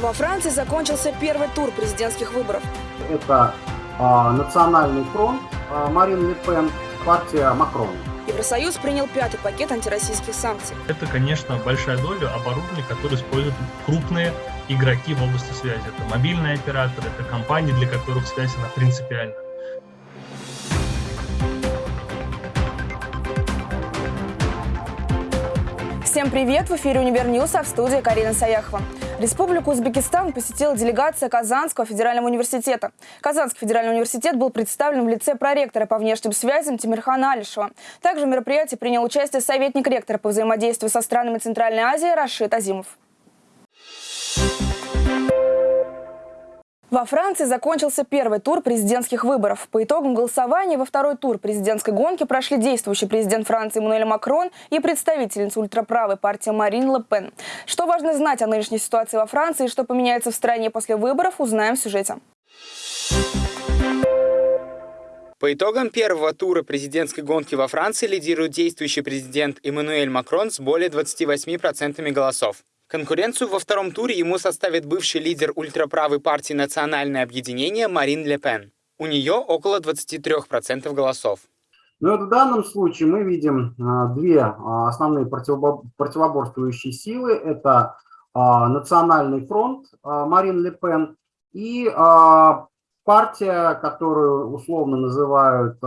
Во Франции закончился первый тур президентских выборов. Это э, Национальный фронт, э, Марин Ле Пен, партия Макрона. Евросоюз принял пятый пакет антироссийских санкций. Это, конечно, большая доля оборудования, которое используют крупные игроки в области связи. Это мобильные операторы, это компании, для которых связь она принципиальна. Всем привет! В эфире «Универ а в студии Карина Саяхова. Республику Узбекистан посетила делегация Казанского федерального университета. Казанский федеральный университет был представлен в лице проректора по внешним связям Тимирхана Алишева. Также в мероприятии принял участие советник ректора по взаимодействию со странами Центральной Азии Рашид Азимов. Во Франции закончился первый тур президентских выборов. По итогам голосования во второй тур президентской гонки прошли действующий президент Франции Эммануэль Макрон и представительница ультраправой партии Марин Ле Пен. Что важно знать о нынешней ситуации во Франции и что поменяется в стране после выборов, узнаем в сюжете. По итогам первого тура президентской гонки во Франции лидирует действующий президент Эммануэль Макрон с более 28% голосов. Конкуренцию во втором туре ему составит бывший лидер ультраправой партии «Национальное объединение» Марин Ле Пен. У нее около 23% голосов. Ну, в данном случае мы видим а, две а, основные противоборствующие силы. Это а, Национальный фронт Марин Ле Пен и партия, которую условно называют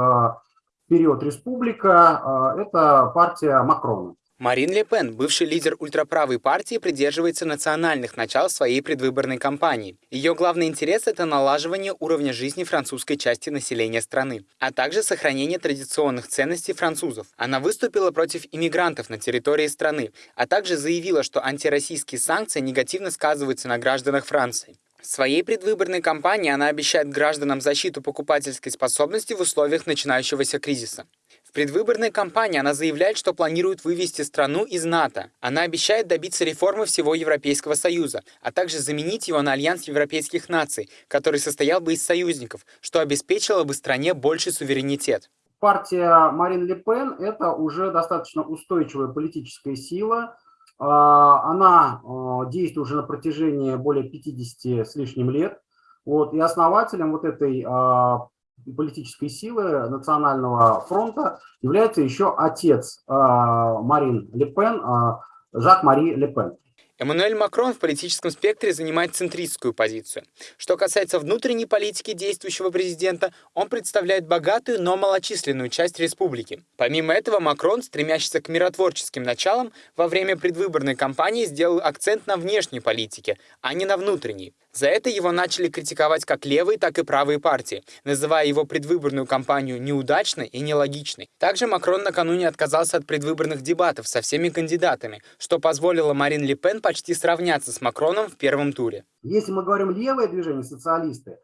«Вперед, республика», это партия Макрона. Марин Ле Пен, бывший лидер ультраправой партии, придерживается национальных начал своей предвыборной кампании. Ее главный интерес – это налаживание уровня жизни французской части населения страны, а также сохранение традиционных ценностей французов. Она выступила против иммигрантов на территории страны, а также заявила, что антироссийские санкции негативно сказываются на гражданах Франции. В своей предвыборной кампании она обещает гражданам защиту покупательской способности в условиях начинающегося кризиса. Предвыборной кампании она заявляет, что планирует вывести страну из НАТО. Она обещает добиться реформы всего Европейского Союза, а также заменить его на Альянс Европейских наций, который состоял бы из союзников, что обеспечило бы стране больший суверенитет. Партия Марин Ле Пен – это уже достаточно устойчивая политическая сила. А, она а, действует уже на протяжении более 50 с лишним лет. Вот, и основателем вот этой а, политической силы Национального фронта является еще отец э, Марин Ле Пен, э, Жак-Мари Ле Пен. Эммануэль Макрон в политическом спектре занимает центристскую позицию. Что касается внутренней политики действующего президента, он представляет богатую, но малочисленную часть республики. Помимо этого, Макрон, стремящийся к миротворческим началам, во время предвыборной кампании сделал акцент на внешней политике, а не на внутренней. За это его начали критиковать как левые, так и правые партии, называя его предвыборную кампанию неудачной и нелогичной. Также Макрон накануне отказался от предвыборных дебатов со всеми кандидатами, что позволило Марин Ле Пен почти сравняться с Макроном в первом туре. Если мы говорим левое движение, социалисты,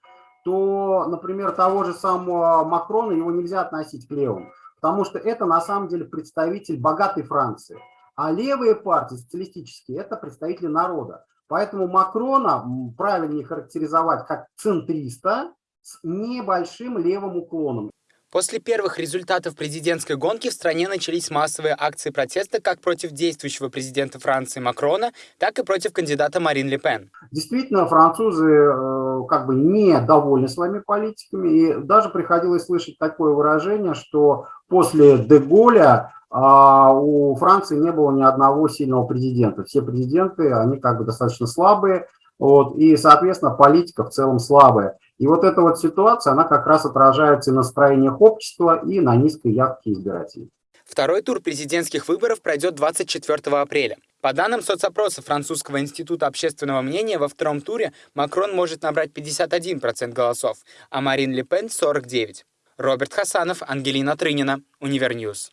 то, например, того же самого Макрона его нельзя относить к левым, потому что это на самом деле представитель богатой Франции. А левые партии, социалистические, это представители народа. Поэтому Макрона правильнее характеризовать как центриста с небольшим левым уклоном. После первых результатов президентской гонки в стране начались массовые акции протеста как против действующего президента Франции Макрона, так и против кандидата Марин Ле Пен. Действительно, французы э, как бы не довольны своими политиками, и даже приходилось слышать такое выражение, что после Деголя а у Франции не было ни одного сильного президента. Все президенты, они как бы достаточно слабые, вот, и, соответственно, политика в целом слабая. И вот эта вот ситуация, она как раз отражается и на настроениях общества, и на низкой явке избирателей. Второй тур президентских выборов пройдет 24 апреля. По данным соцопроса Французского института общественного мнения, во втором туре Макрон может набрать 51% голосов, а Марин Ле Пен – 49%. Роберт Хасанов, Ангелина Трынина, Univer News.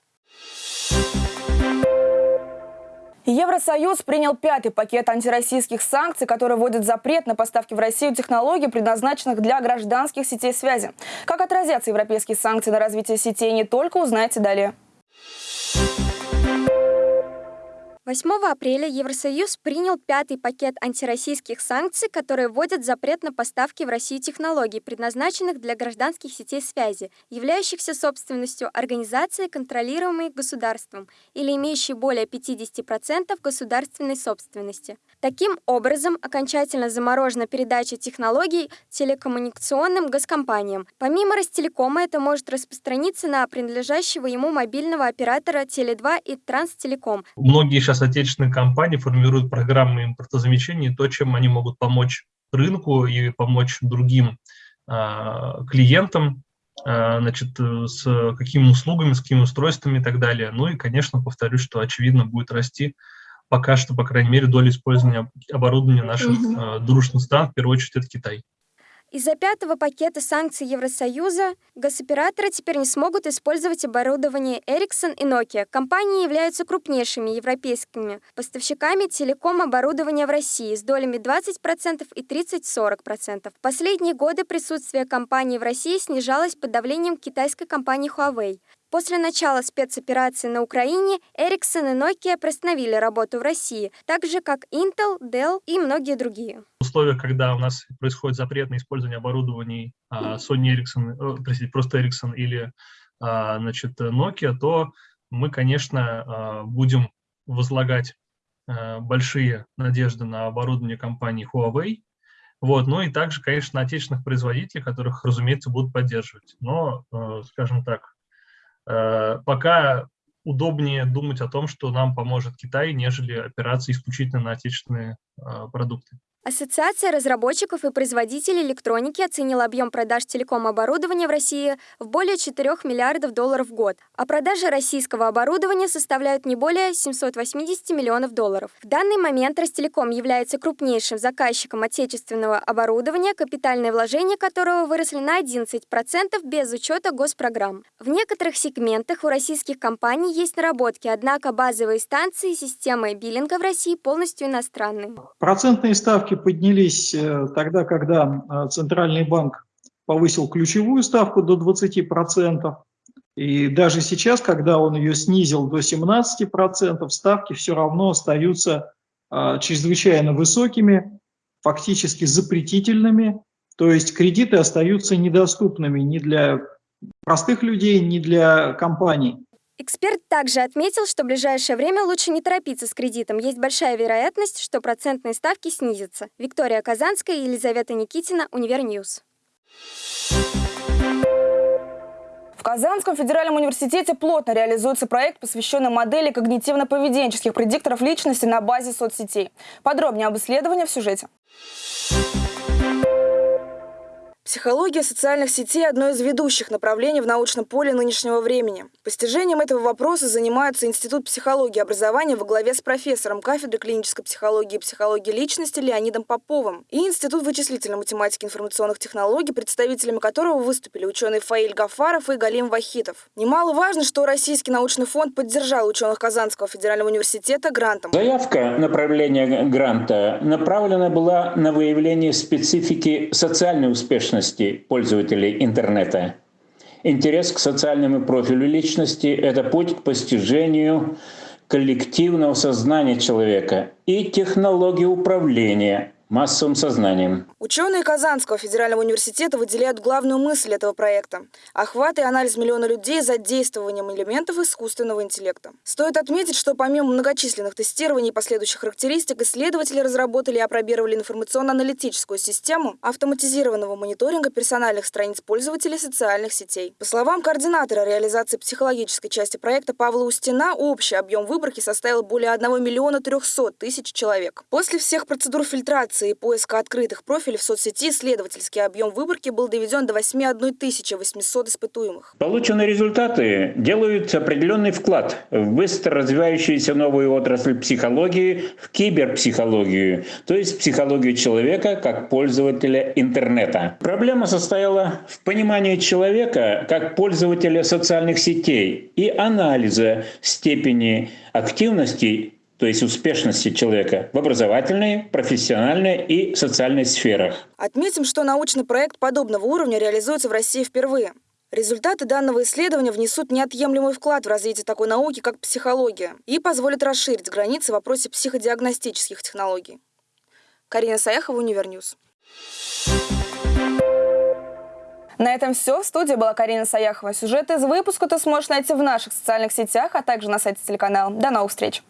Евросоюз принял пятый пакет антироссийских санкций, который вводит запрет на поставки в Россию технологий, предназначенных для гражданских сетей связи. Как отразятся европейские санкции на развитие сетей не только, узнаете далее. 8 апреля Евросоюз принял пятый пакет антироссийских санкций, которые вводят запрет на поставки в Россию технологий, предназначенных для гражданских сетей связи, являющихся собственностью организации, контролируемой государством или имеющей более 50% государственной собственности. Таким образом, окончательно заморожена передача технологий телекоммуникационным госкомпаниям. Помимо Ростелекома, это может распространиться на принадлежащего ему мобильного оператора Теле2 и Транстелеком. Многие сейчас отечественные компании формируют программы импортозамещения, то, чем они могут помочь рынку и помочь другим э, клиентам, э, значит, с какими услугами, с какими устройствами и так далее. Ну и, конечно, повторюсь, что очевидно будет расти пока что, по крайней мере, доля использования оборудования наших mm-hmm. э, дружных стран, в первую очередь, это Китай. Из-за пятого пакета санкций Евросоюза госоператоры теперь не смогут использовать оборудование Ericsson и Nokia. Компании являются крупнейшими европейскими поставщиками телеком-оборудования в России с долями 20% и 30-40%. В последние годы присутствие компаний в России снижалось под давлением китайской компании Huawei. После начала спецоперации на Украине Ericsson и Nokia приостановили работу в России, так же как Intel, Dell и многие другие. В условиях, когда у нас происходит запрет на использование оборудований а, Sony Ericsson, э, простите, просто Ericsson или а, значит, Nokia, то мы, конечно, а, будем возлагать большие надежды на оборудование компании Huawei, вот, ну и также, конечно, на отечественных производителей, которых, разумеется, будут поддерживать. Но, э, скажем так, пока удобнее думать о том, что нам поможет Китай, нежели опираться исключительно на отечественные э, продукты. Ассоциация разработчиков и производителей электроники оценила объем продаж телеком-оборудования в России в более 4 миллиардов долларов в год, а продажи российского оборудования составляют не более 780 миллионов долларов. В данный момент Ростелеком является крупнейшим заказчиком отечественного оборудования, капитальные вложения которого выросли на 11% без учета госпрограмм. В некоторых сегментах у российских компаний есть наработки, однако базовые станции системы биллинга в России полностью иностранные. Процентные ставки поднялись э, тогда, когда э, Центральный банк повысил ключевую ставку до 20%. И даже сейчас, когда он ее снизил до 17%, ставки все равно остаются э, чрезвычайно высокими, фактически запретительными. То есть кредиты остаются недоступными ни для простых людей, ни для компаний. Эксперт также отметил, что в ближайшее время лучше не торопиться с кредитом. Есть большая вероятность, что процентные ставки снизятся. Виктория Казанская и Елизавета Никитина, Univer News. В Казанском федеральном университете плотно реализуется проект, посвященный модели когнитивно-поведенческих предикторов личности на базе соцсетей. Подробнее об исследовании в сюжете. Психология социальных сетей – одно из ведущих направлений в научном поле нынешнего времени. Постижением этого вопроса занимается Институт психологии и образования во главе с профессором кафедры клинической психологии и психологии личности Леонидом Поповым и Институт вычислительной математики и информационных технологий, представителями которого выступили ученые Фаиль Гафаров и Галим Вахитов. Немаловажно, что Российский научный фонд поддержал ученых Казанского федерального университета грантом. Заявка направления гранта направлена была на выявление специфики социальной успешности личности пользователей интернета. Интерес к социальному профилю личности – это путь к постижению коллективного сознания человека и технологии управления массовым сознанием. Ученые Казанского федерального университета выделяют главную мысль этого проекта – охват и анализ миллиона людей за действованием элементов искусственного интеллекта. Стоит отметить, что помимо многочисленных тестирований и последующих характеристик, исследователи разработали и опробировали информационно-аналитическую систему автоматизированного мониторинга персональных страниц пользователей социальных сетей. По словам координатора реализации психологической части проекта Павла Устина, общий объем выборки составил более 1 миллиона 300 тысяч человек. После всех процедур фильтрации регистрации и поиска открытых профилей в соцсети исследовательский объем выборки был доведен до 81 800 испытуемых. Полученные результаты делают определенный вклад в быстро развивающуюся новую отрасль психологии, в киберпсихологию, то есть психологию человека как пользователя интернета. Проблема состояла в понимании человека как пользователя социальных сетей и анализа степени активности то есть успешности человека в образовательной, профессиональной и социальной сферах. Отметим, что научный проект подобного уровня реализуется в России впервые. Результаты данного исследования внесут неотъемлемый вклад в развитие такой науки, как психология, и позволят расширить границы в вопросе психодиагностических технологий. Карина Саяхова, Univer News. На этом все. В студии была Карина Саяхова. Сюжет из выпуска ты сможешь найти в наших социальных сетях, а также на сайте телеканала. До новых встреч!